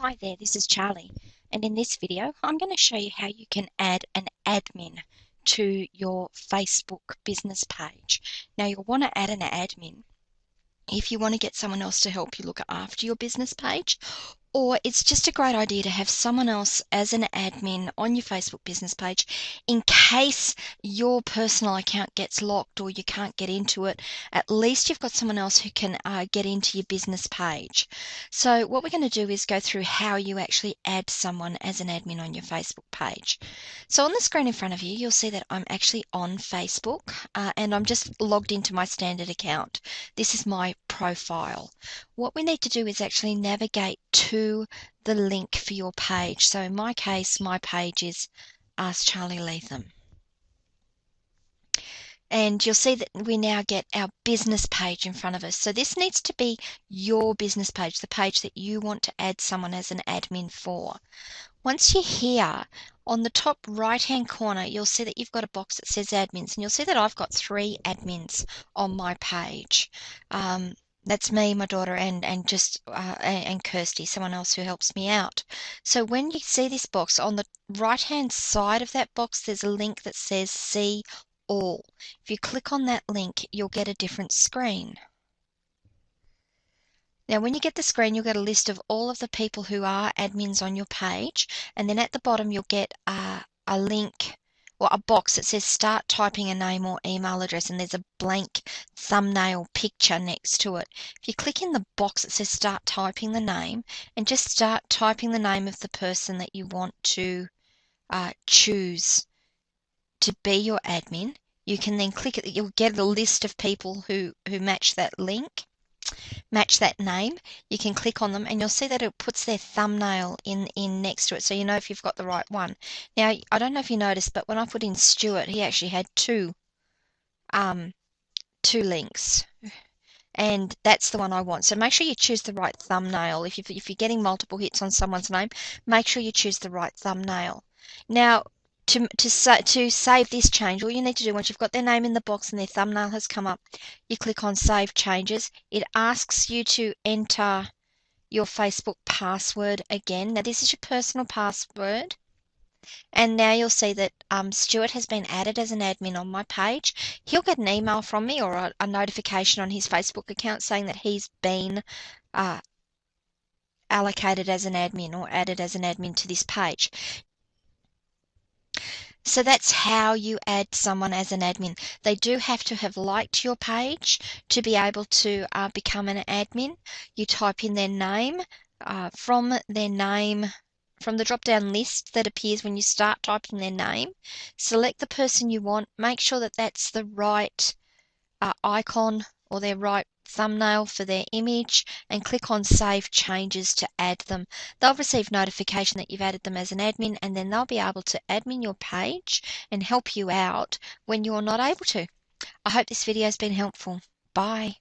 Hi there, this is Charlie, and in this video I'm going to show you how you can add an admin to your Facebook business page. Now you'll want to add an admin if you want to get someone else to help you look after your business page or it's just a great idea to have someone else as an admin on your Facebook business page in case your personal account gets locked or you can't get into it. At least you've got someone else who can uh, get into your business page. So, what we're going to do is go through how you actually add someone as an admin on your Facebook page. So, on the screen in front of you, you'll see that I'm actually on Facebook uh, and I'm just logged into my standard account. This is my profile. What we need to do is actually navigate to the link for your page. So in my case, my page is Ask Charlie Latham. And you'll see that we now get our business page in front of us. So this needs to be your business page, the page that you want to add someone as an admin for. Once you're here, on the top right hand corner, you'll see that you've got a box that says admins, and you'll see that I've got three admins on my page. Um, that's me, my daughter, and and just uh, and Kirsty, someone else who helps me out. So when you see this box on the right hand side of that box, there's a link that says See All. If you click on that link, you'll get a different screen. Now, when you get the screen, you'll get a list of all of the people who are admins on your page, and then at the bottom, you'll get a, a link or a box that says start typing a name or email address and there's a blank thumbnail picture next to it. If you click in the box that says start typing the name and just start typing the name of the person that you want to uh, choose to be your admin, you can then click it, you'll get a list of people who, who match that link match that name, you can click on them and you'll see that it puts their thumbnail in, in next to it so you know if you've got the right one. Now, I don't know if you noticed, but when I put in Stuart, he actually had two, um, two links. And that's the one I want. So make sure you choose the right thumbnail. If, you, if you're getting multiple hits on someone's name, make sure you choose the right thumbnail. Now, to, to, to save this change, all you need to do once you've got their name in the box and their thumbnail has come up, you click on Save Changes. It asks you to enter your Facebook password again. Now, this is your personal password. And now you'll see that um, Stuart has been added as an admin on my page. He'll get an email from me or a, a notification on his Facebook account saying that he's been uh, allocated as an admin or added as an admin to this page. So that's how you add someone as an admin. They do have to have liked your page to be able to uh, become an admin. You type in their name. Uh, from their name, from the drop down list that appears when you start typing their name, select the person you want. Make sure that that's the right uh, icon or their right thumbnail for their image and click on Save Changes to add them. They'll receive notification that you've added them as an admin and then they'll be able to admin your page and help you out when you're not able to. I hope this video has been helpful. Bye.